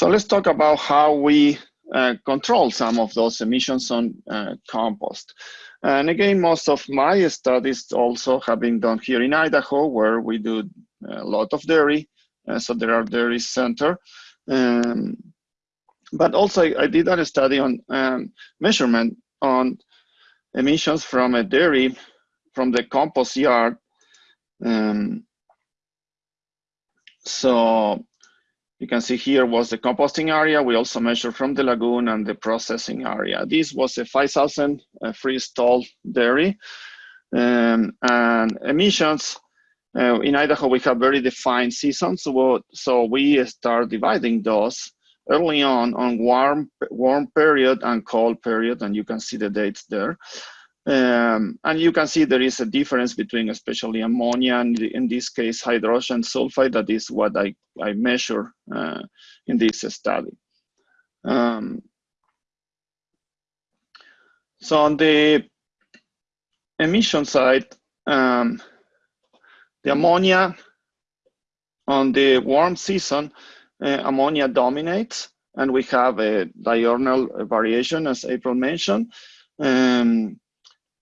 So let's talk about how we uh, control some of those emissions on uh, compost. And again, most of my studies also have been done here in Idaho, where we do a lot of dairy. Uh, so there are dairy center. Um, but also I, did a study on um, measurement on emissions from a dairy from the compost yard. Um, so you can see here was the composting area. We also measured from the lagoon and the processing area. This was a 5,000 uh, free-stall dairy. Um, and emissions, uh, in Idaho, we have very defined seasons. So, so we start dividing those early on on warm, warm period and cold period, and you can see the dates there. Um, and you can see there is a difference between especially ammonia and in this case hydrogen sulfide that is what I, I measure uh, in this study. Um, so on the emission side, um, the ammonia on the warm season, uh, ammonia dominates and we have a diurnal variation as April mentioned. Um,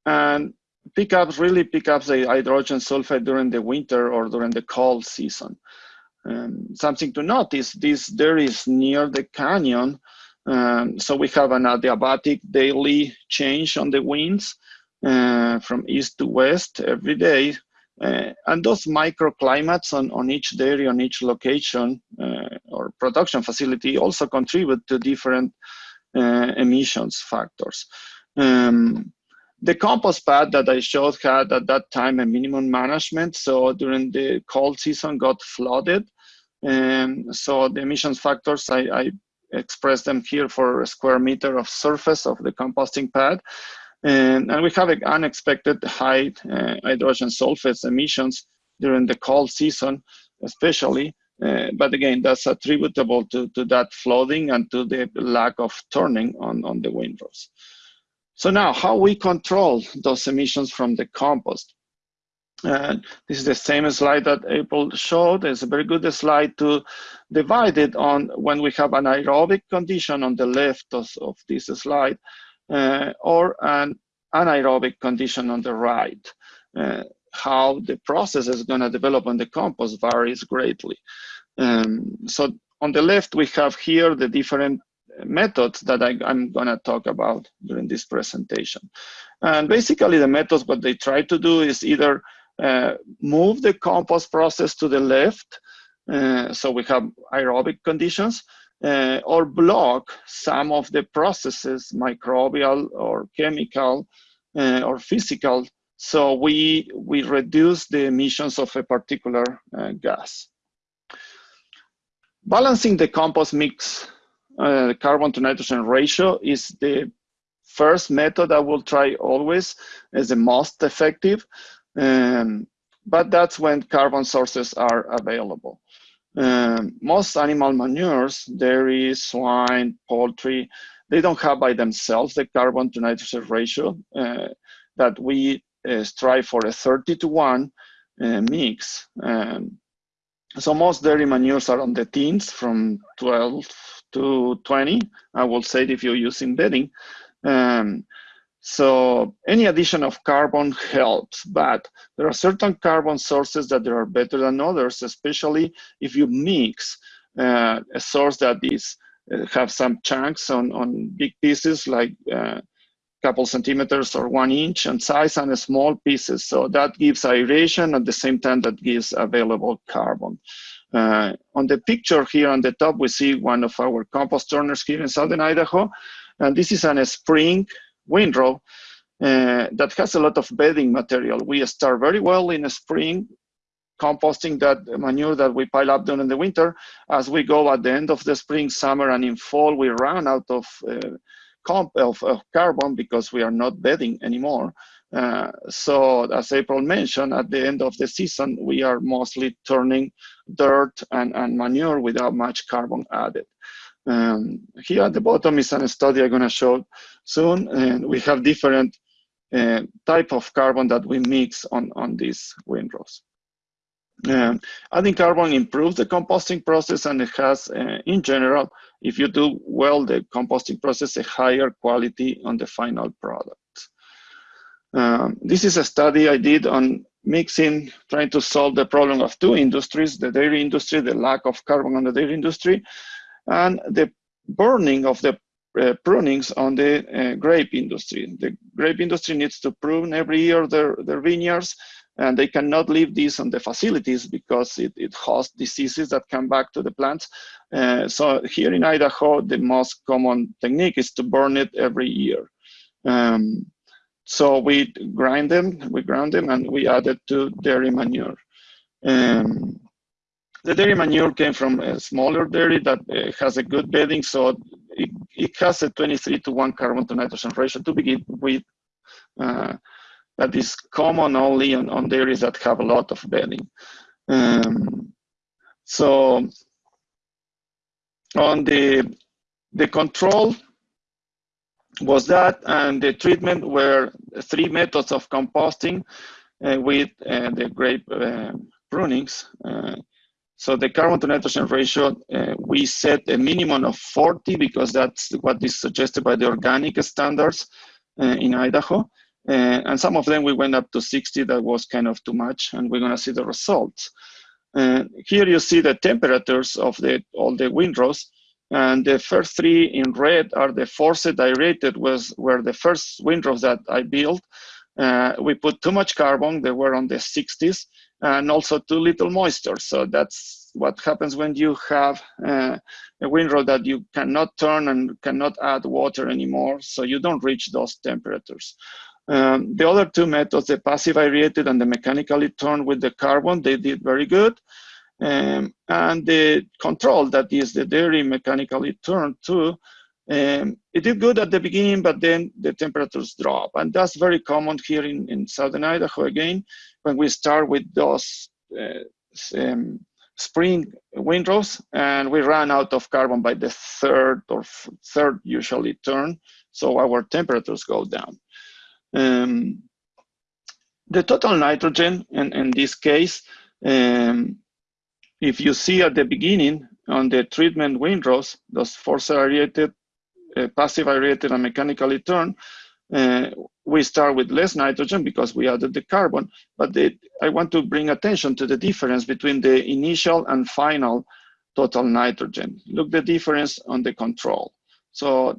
and pickups really pick up the hydrogen sulfide during the winter or during the cold season. Um, something to notice, this there is near the canyon, um, so we have an adiabatic daily change on the winds uh, from east to west every day. Uh, and those microclimates on, on each dairy, on each location uh, or production facility also contribute to different uh, emissions factors. Um, the compost pad that I showed had at that time a minimum management. So during the cold season got flooded. And so the emissions factors, I, I expressed them here for a square meter of surface of the composting pad. And, and we have an unexpected high uh, hydrogen sulfates emissions during the cold season, especially. Uh, but again, that's attributable to, to that flooding and to the lack of turning on, on the windrows. So now how we control those emissions from the compost. Uh, this is the same slide that April showed. It's a very good slide to divide it on when we have an aerobic condition on the left of, of this slide uh, or an anaerobic condition on the right. Uh, how the process is going to develop on the compost varies greatly. Um, so on the left, we have here the different methods that I, am going to talk about during this presentation. And basically the methods, what they try to do is either uh, move the compost process to the left, uh, so we have aerobic conditions, uh, or block some of the processes, microbial or chemical uh, or physical, so we, we reduce the emissions of a particular uh, gas. Balancing the compost mix uh, carbon to nitrogen ratio is the first method I will try always as the most effective. Um, but that's when carbon sources are available. Um, most animal manures, dairy, swine, poultry, they don't have by themselves the carbon to nitrogen ratio uh, that we uh, strive for a 30 to 1 uh, mix. Um, so most dairy manures are on the teens from 12 to 20, I will say if you're using bedding. Um, so any addition of carbon helps, but there are certain carbon sources that are better than others, especially if you mix uh, a source that is uh, have some chunks on, on big pieces like uh, couple centimeters or one inch in size and small pieces. So that gives aeration at the same time that gives available carbon. Uh, on the picture here on the top, we see one of our compost turners here in southern Idaho. And this is an spring windrow uh, that has a lot of bedding material. We start very well in the spring, composting that manure that we pile up during the winter. As we go at the end of the spring, summer, and in fall, we run out of, uh, of, of carbon because we are not bedding anymore. Uh, so as April mentioned, at the end of the season, we are mostly turning dirt and, and manure without much carbon added. Um, here at the bottom is a study I'm going to show soon, and we have different uh, type of carbon that we mix on, on these windrows. Um, adding carbon improves the composting process and it has, uh, in general, if you do well the composting process, a higher quality on the final product. Um, this is a study I did on mixing, trying to solve the problem of two industries, the dairy industry, the lack of carbon on the dairy industry, and the burning of the uh, prunings on the uh, grape industry. The grape industry needs to prune every year their, their vineyards, and they cannot leave these on the facilities because it, it hosts diseases that come back to the plants. Uh, so here in Idaho, the most common technique is to burn it every year. Um, so we grind them, we ground them, and we add it to dairy manure. Um, the dairy manure came from a smaller dairy that uh, has a good bedding, so it, it, has a 23 to 1 carbon to nitrogen ratio to begin with. Uh, that is common only on, on, dairies that have a lot of bedding. Um, so on the, the control, was that, and the treatment were three methods of composting uh, with uh, the grape uh, prunings. Uh, so the carbon to nitrogen ratio, uh, we set a minimum of 40 because that's what is suggested by the organic standards uh, in Idaho. And some of them we went up to 60, that was kind of too much, and we're gonna see the results. here you see the temperatures of the all the windrows. And the first three in red are the forced aerated was were the first windrows that I built. Uh, we put too much carbon, they were on the 60s, and also too little moisture. So that's what happens when you have uh, a windrow that you cannot turn and cannot add water anymore, so you don't reach those temperatures. Um, the other two methods, the passive aerated and the mechanically turned with the carbon, they did very good. Um, and the control, that is the dairy mechanically turned too, um, it did good at the beginning, but then the temperatures drop. And that's very common here in, in Southern Idaho again, when we start with those uh, um, spring windrows and we run out of carbon by the third or third usually turn. So our temperatures go down. Um, the total nitrogen in, in this case, um, if you see at the beginning on the treatment windrows, those force aerated, uh, passive aerated and mechanically turned, uh, we start with less nitrogen because we added the carbon, but I want to bring attention to the difference between the initial and final total nitrogen. Look the difference on the control. So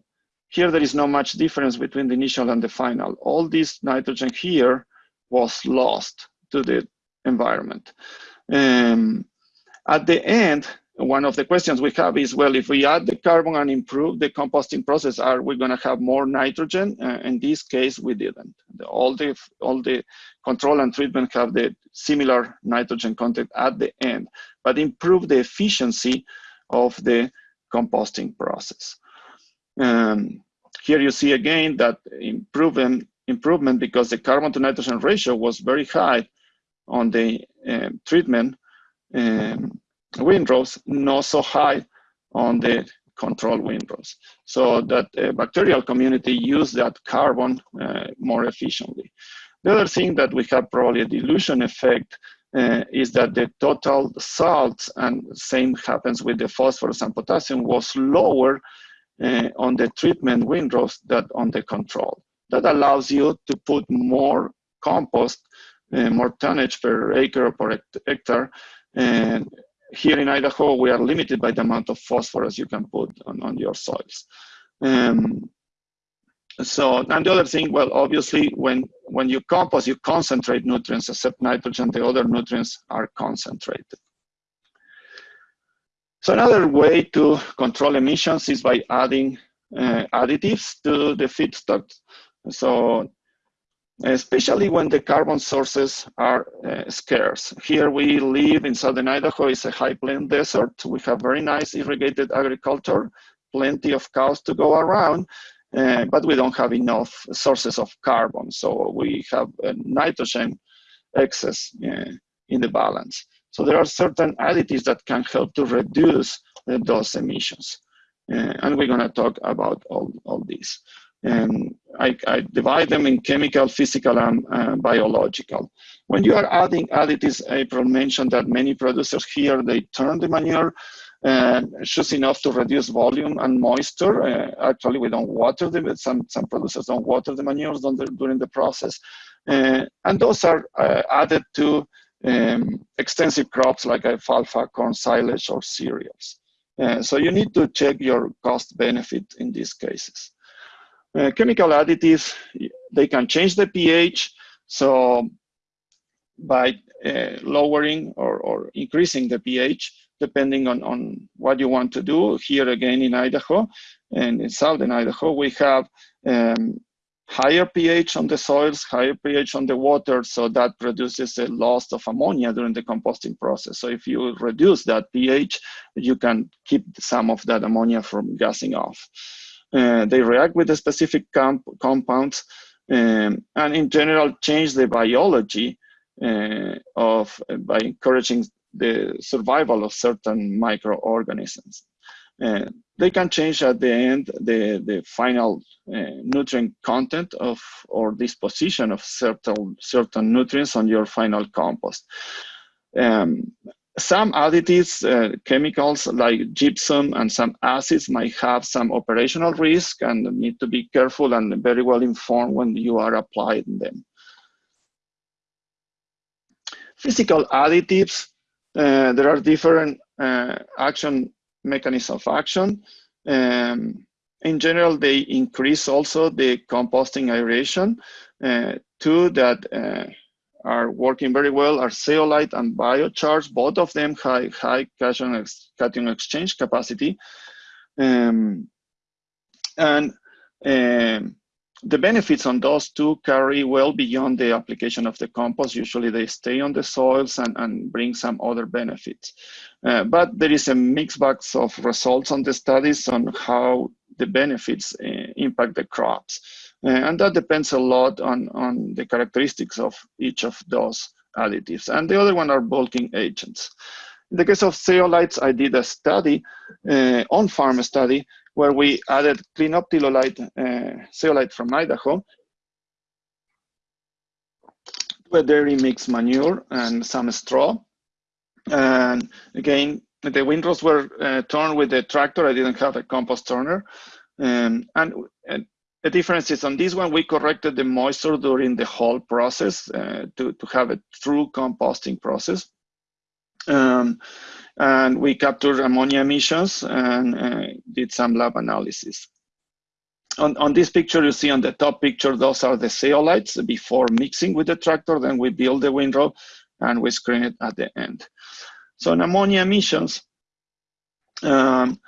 here there is not much difference between the initial and the final. All this nitrogen here was lost to the environment. Um, at the end, one of the questions we have is, well, if we add the carbon and improve the composting process, are we going to have more nitrogen? Uh, in this case, we didn't. The, all the all the control and treatment have the similar nitrogen content at the end, but improve the efficiency of the composting process. Um, here you see again that improvement improvement because the carbon to nitrogen ratio was very high on the uh, treatment um, windrows, not so high on the control windrows. So that uh, bacterial community use that carbon uh, more efficiently. The other thing that we have probably a dilution effect uh, is that the total salts, and same happens with the phosphorus and potassium, was lower uh, on the treatment windrows than on the control. That allows you to put more compost, uh, more tonnage per acre or per hectare and here in Idaho, we are limited by the amount of phosphorus you can put on, on your soils. Um, so, and the other thing, well, obviously, when, when you compost, you concentrate nutrients, except nitrogen, the other nutrients are concentrated. So another way to control emissions is by adding uh, additives to the feedstock. So especially when the carbon sources are uh, scarce. Here we live in southern Idaho, it's a high plain desert. We have very nice irrigated agriculture, plenty of cows to go around, uh, but we don't have enough sources of carbon. So we have nitrogen excess uh, in the balance. So there are certain additives that can help to reduce uh, those emissions. Uh, and we're gonna talk about all, all these. And I, I, divide them in chemical, physical, and uh, biological. When you are adding additives, April mentioned that many producers here, they turn the manure uh, just enough to reduce volume and moisture. Uh, actually, we don't water them. Some some producers don't water the manures during the process, uh, and those are uh, added to um, extensive crops like alfalfa, corn silage, or cereals. Uh, so you need to check your cost benefit in these cases. Uh, chemical additives, they can change the pH. So by uh, lowering or, or increasing the pH, depending on, on what you want to do. Here again in Idaho and in southern Idaho, we have um, higher pH on the soils, higher pH on the water, so that produces a loss of ammonia during the composting process. So if you reduce that pH, you can keep some of that ammonia from gassing off. Uh, they react with the specific comp compounds um, and in general change the biology uh, of by encouraging the survival of certain microorganisms. Uh, they can change at the end the, the final uh, nutrient content of or disposition of certain, certain nutrients on your final compost. Um, some additives, uh, chemicals like gypsum and some acids might have some operational risk and need to be careful and very well informed when you are applying them. Physical additives, uh, there are different uh, action mechanisms of action. Um, in general, they increase also the composting aeration. Uh, two that uh, are working very well are zeolite and biochar. Both of them high, high cation, ex cation exchange capacity. Um, and um, the benefits on those two carry well beyond the application of the compost. Usually they stay on the soils and, and bring some other benefits. Uh, but there is a mixed bag of results on the studies on how the benefits uh, impact the crops. Uh, and that depends a lot on, on the characteristics of each of those additives. And the other one are bulking agents. In the case of zeolites, I did a study, uh, on-farm study, where we added clean up uh, zeolite from Idaho to a dairy mix manure and some straw. And again, the windrows were uh, turned with the tractor. I didn't have a compost turner. Um, and, and, the difference is on this one, we corrected the moisture during the whole process uh, to, to have a true composting process. Um, and we captured ammonia emissions and uh, did some lab analysis. On, on this picture, you see on the top picture, those are the zeolites before mixing with the tractor. Then we build the windrow and we screen it at the end. So in ammonia emissions, um,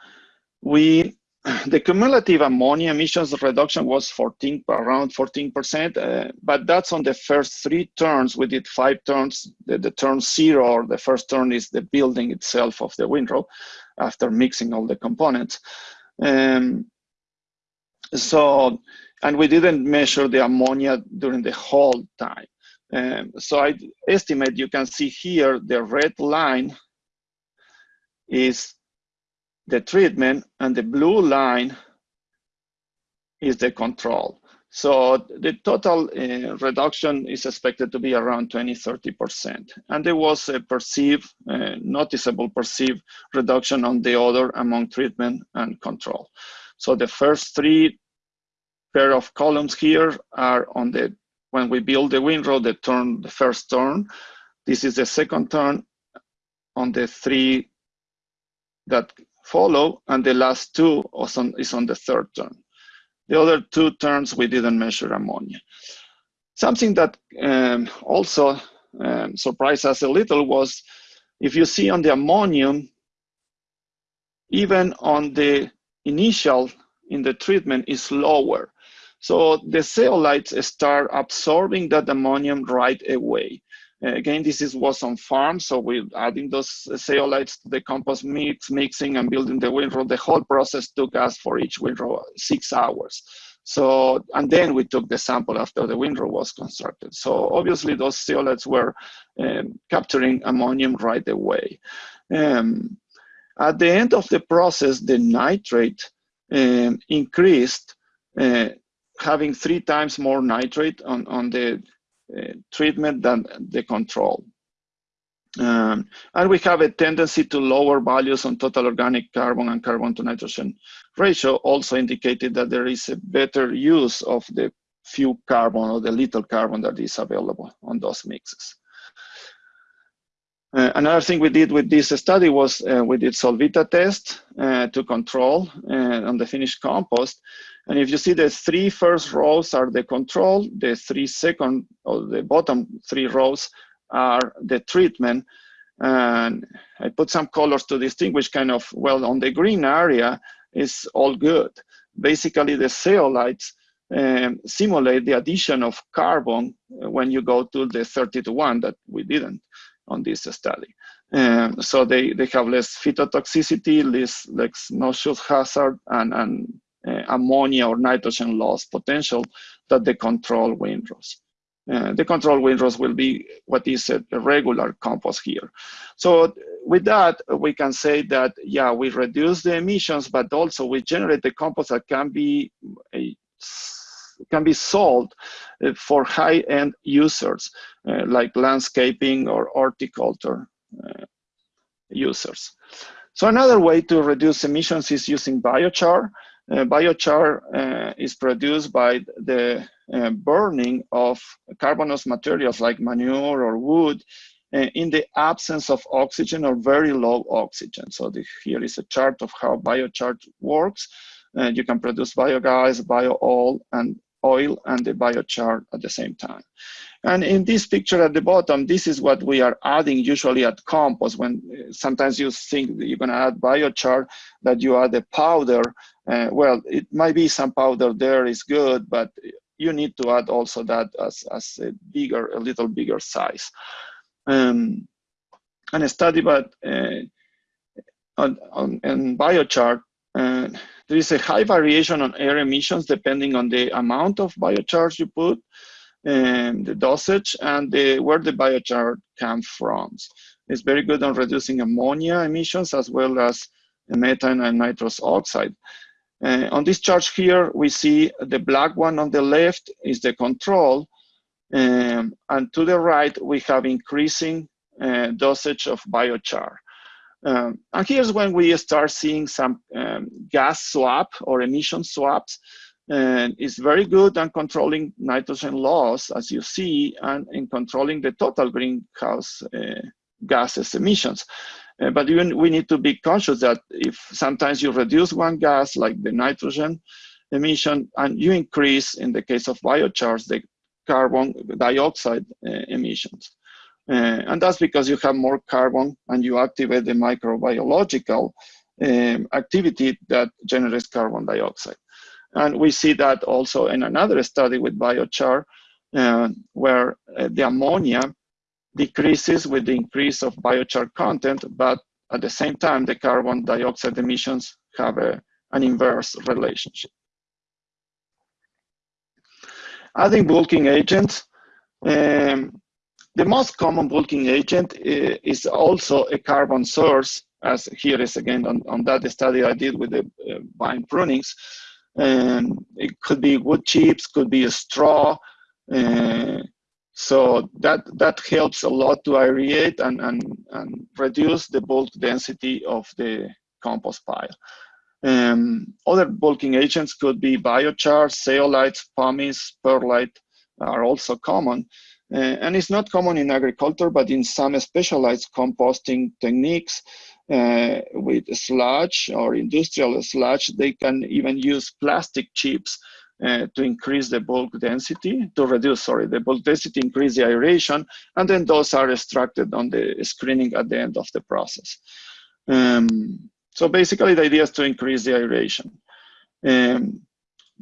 we the cumulative ammonia emissions reduction was 14, around 14%, uh, but that's on the first three turns. We did five turns. The, the, turn zero, or the first turn, is the building itself of the windrow after mixing all the components. Um, so, and we didn't measure the ammonia during the whole time. Um, so I estimate you can see here the red line is the treatment and the blue line is the control. So the total uh, reduction is expected to be around 20, 30%. And there was a perceived, uh, noticeable perceived reduction on the other among treatment and control. So the first three pair of columns here are on the, when we build the windrow, the turn, the first turn. This is the second turn on the three that follow, and the last two is on the third turn. The other two turns, we didn't measure ammonia. Something that um, also um, surprised us a little was if you see on the ammonium, even on the initial in the treatment is lower. So the zeolites start absorbing that ammonium right away. Uh, again, this is was on farm, so we're adding those zeolites to the compost mix, mixing and building the windrow. The whole process took us for each windrow six hours. So, and then we took the sample after the windrow was constructed. So obviously those zeolites were um, capturing ammonium right away. Um, at the end of the process, the nitrate um, increased, uh, having three times more nitrate on, on the treatment than the control. Um, and we have a tendency to lower values on total organic carbon and carbon to nitrogen ratio also indicated that there is a better use of the few carbon or the little carbon that is available on those mixes. Uh, another thing we did with this study was uh, we did Solvita test uh, to control uh, on the finished compost. And if you see the three first rows are the control, the three second or the bottom three rows are the treatment. And I put some colors to distinguish kind of, well, on the green area is all good. Basically the zeolites um, simulate the addition of carbon when you go to the 30 to 1 that we didn't on this study. Um, so they, they have less phytotoxicity, less, less noxious hazard, and, and uh, ammonia or nitrogen loss potential that the control windrows. Uh, the control windrows will be what is a, a, regular compost here. So with that, we can say that, yeah, we reduce the emissions, but also we generate the compost that can be a can be sold uh, for high-end users uh, like landscaping or horticulture uh, users. So another way to reduce emissions is using biochar. Uh, biochar uh, is produced by the uh, burning of carbonous materials like manure or wood in the absence of oxygen or very low oxygen. So the, here is a chart of how biochar works. you can produce biogas, bio-oil, and oil and the biochar at the same time. And in this picture at the bottom, this is what we are adding usually at compost when uh, sometimes you think you're gonna add biochar, that you add a powder. Uh, well, it might be some powder there is good, but you need to add also that as, as a bigger, a little bigger size. Um, and a study about uh, on, on, on biochar uh, there is a high variation on air emissions depending on the amount of biochar you put, and the dosage, and the, where the biochar comes from. It's very good on reducing ammonia emissions as well as methane and nitrous oxide. Uh, on this chart here, we see the black one on the left is the control, um, and to the right, we have increasing uh, dosage of biochar. Um, and here's when we start seeing some um, gas swap or emission swaps. And it's very good on controlling nitrogen loss, as you see, and in controlling the total greenhouse uh, gases emissions. Uh, but even we need to be conscious that if sometimes you reduce one gas, like the nitrogen emission, and you increase, in the case of biochars, the carbon dioxide uh, emissions. Uh, and that's because you have more carbon and you activate the microbiological um, activity that generates carbon dioxide. And we see that also in another study with biochar, uh, where uh, the ammonia decreases with the increase of biochar content, but at the same time, the carbon dioxide emissions have a, an inverse relationship. Adding bulking agents, um, the most common bulking agent is also a carbon source, as here is again on, on that study I did with the uh, vine prunings. And it could be wood chips, could be a straw. Uh, so that, that helps a lot to aerate and, and, and reduce the bulk density of the compost pile. Um, other bulking agents could be biochar, zeolites, pumice, perlite are also common. Uh, and it's not common in agriculture, but in some specialized composting techniques uh, with sludge or industrial sludge, they can even use plastic chips uh, to increase the bulk density, to reduce, sorry, the bulk density, increase the aeration, and then those are extracted on the screening at the end of the process. Um, so basically the idea is to increase the aeration. Um,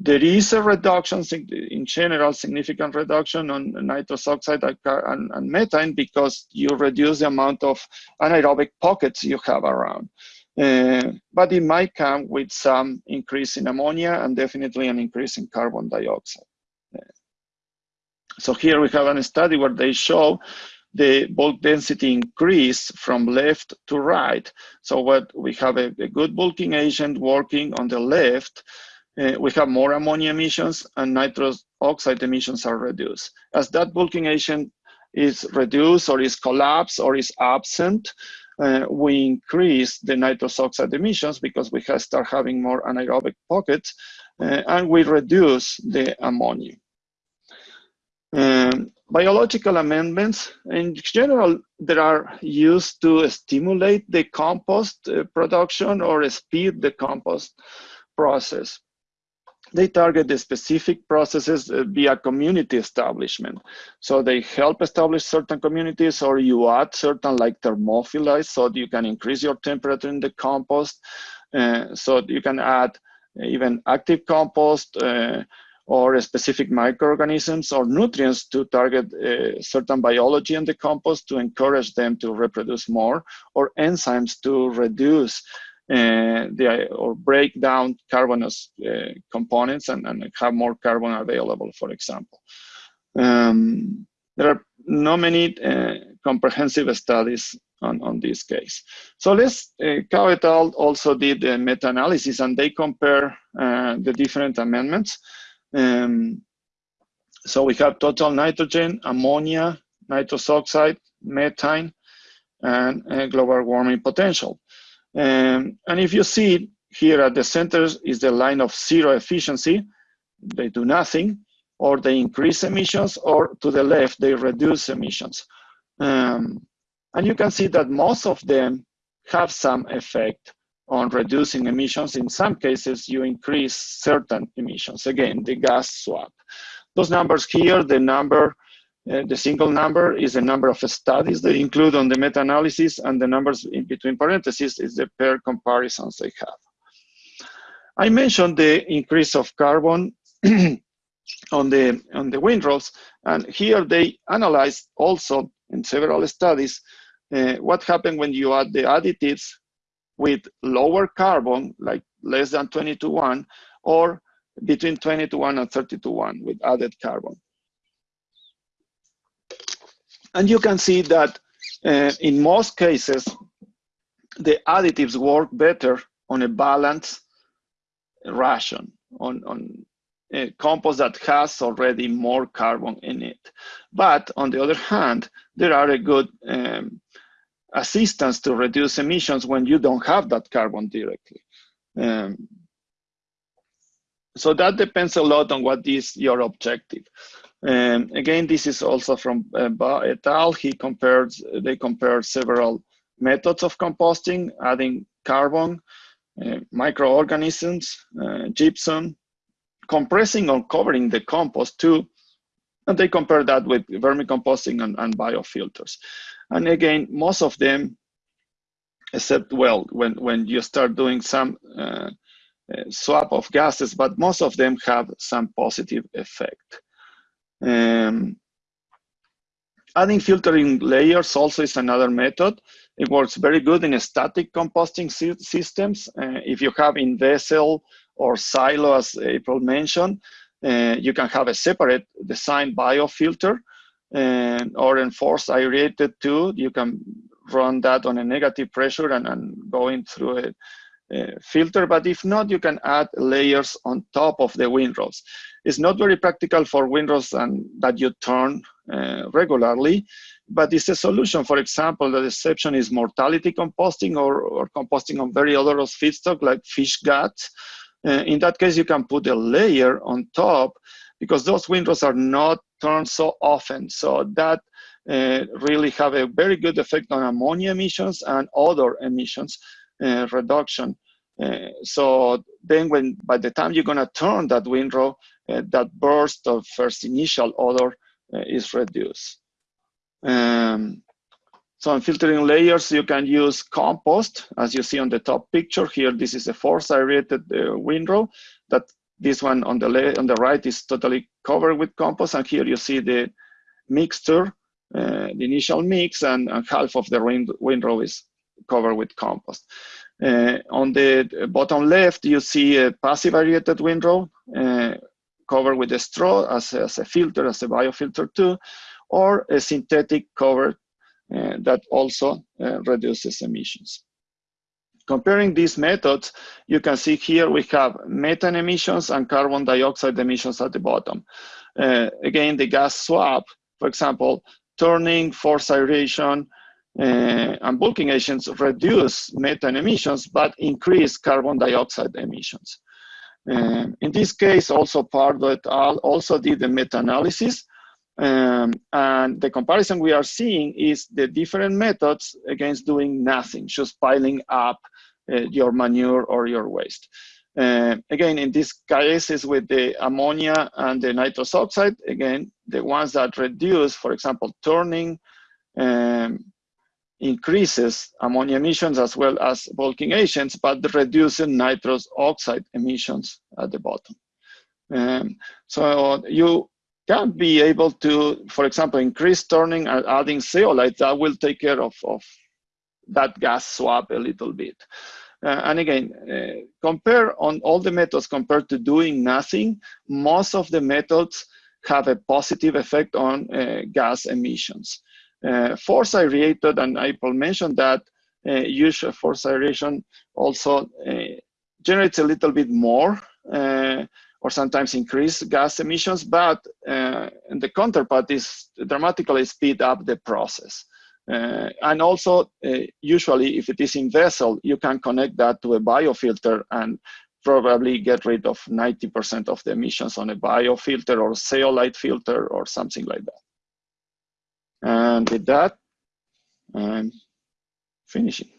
there is a reduction, in general, significant reduction on nitrous oxide and, and, methane because you reduce the amount of anaerobic pockets you have around. Uh, but it might come with some increase in ammonia and definitely an increase in carbon dioxide. Uh, so here we have a study where they show the bulk density increase from left to right. So what we have a, a good bulking agent working on the left, uh, we have more ammonia emissions and nitrous oxide emissions are reduced. As that bulking agent is reduced or is collapsed or is absent, uh, we increase the nitrous oxide emissions because we have start having more anaerobic pockets, uh, and we reduce the ammonia. Um, biological amendments, in general, they are used to stimulate the compost uh, production or speed the compost process. They target the specific processes uh, via community establishment. So they help establish certain communities or you add certain like thermophilites so you can increase your temperature in the compost. Uh, so you can add even active compost uh, or specific microorganisms or nutrients to target uh, certain biology in the compost to encourage them to reproduce more, or enzymes to reduce the or break down carbonous uh, components and, and have more carbon available, for example. Um, there are not many uh, comprehensive studies on, on this case. So let's, uh, et al. also did a meta-analysis and they compare uh, the different amendments. Um, so we have total nitrogen, ammonia, nitrous oxide, methane, and uh, global warming potential. Um, and if you see here at the centers is the line of zero efficiency, they do nothing, or they increase emissions, or to the left, they reduce emissions. Um, and you can see that most of them have some effect on reducing emissions. In some cases, you increase certain emissions. Again, the gas swap. Those numbers here, the number, uh, the single number is the number of studies they include on the meta-analysis, and the numbers in between parentheses is the pair comparisons they have. I mentioned the increase of carbon on the on the windrows, and here they analyzed also in several studies uh, what happened when you add the additives with lower carbon, like less than 20 to 1, or between 20 to 1 and 30 to 1 with added carbon. And you can see that uh, in most cases, the additives work better on a balanced ration, on, on a compost that has already more carbon in it. But on the other hand, there are a good um, assistance to reduce emissions when you don't have that carbon directly. Um, so that depends a lot on what is your objective. Um, again, this is also from uh, Ba et al. He compared, they compared several methods of composting, adding carbon, uh, microorganisms, uh, gypsum, compressing or covering the compost too, and they compare that with vermicomposting and, and biofilters. And again, most of them, except, well, when, when you start doing some uh, uh, swap of gases, but most of them have some positive effect. Um, adding filtering layers also is another method. It works very good in static composting systems. Uh, if you have in vessel or silo, as April mentioned, uh, you can have a separate design biofilter and, or enforced aerated too. You can run that on a negative pressure and, and going through a, filter. But if not, you can add layers on top of the windrows. It's not very practical for windrows and that you turn uh, regularly, but it's a solution. For example, the exception is mortality composting or, or composting on very odorous feedstock like fish guts. Uh, in that case, you can put a layer on top because those windrows are not turned so often. So that uh, really have a very good effect on ammonia emissions and other emissions uh, reduction. Uh, so then when by the time you're gonna turn that windrow, uh, that burst of first initial odor uh, is reduced. Um, so in filtering layers, you can use compost, as you see on the top picture here. This is a force aerated uh, windrow that this one on the on the right is totally covered with compost, and here you see the mixture, uh, the initial mix, and, and, half of the wind, windrow is covered with compost. Uh, on the bottom left, you see a passive aerated windrow uh, covered with a straw as, as a filter, as a biofilter too, or a synthetic cover uh, that also uh, reduces emissions. Comparing these methods, you can see here we have methane emissions and carbon dioxide emissions at the bottom. Uh, again, the gas swap, for example, turning, forced aeration, uh, and bulking agents reduce methane emissions, but increase carbon dioxide emissions. Um, in this case, also et al. also did the meta-analysis. Um, and the comparison we are seeing is the different methods against doing nothing, just piling up uh, your manure or your waste. Uh, again, in this cases with the ammonia and the nitrous oxide, again, the ones that reduce, for example, turning, um, increases ammonia emissions as well as bulking agents, but reducing nitrous oxide emissions at the bottom. Um, so you can be able to, for example, increase turning and adding zeolite that will take care of, of that gas swap a little bit. Uh, and again, uh, compare on all the methods compared to doing nothing, most of the methods have a positive effect on uh, gas emissions. Uh, force aerated, and I will mention that uh, use force aeration also uh, generates a little bit more uh, or sometimes increase gas emissions, but uh, the counterpart is dramatically speed up the process. Uh, and also, uh, usually, if it is in vessel, you can connect that to a biofilter and probably get rid of 90% of the emissions on a biofilter or zeolite filter or something like that. And with that, I'm finishing.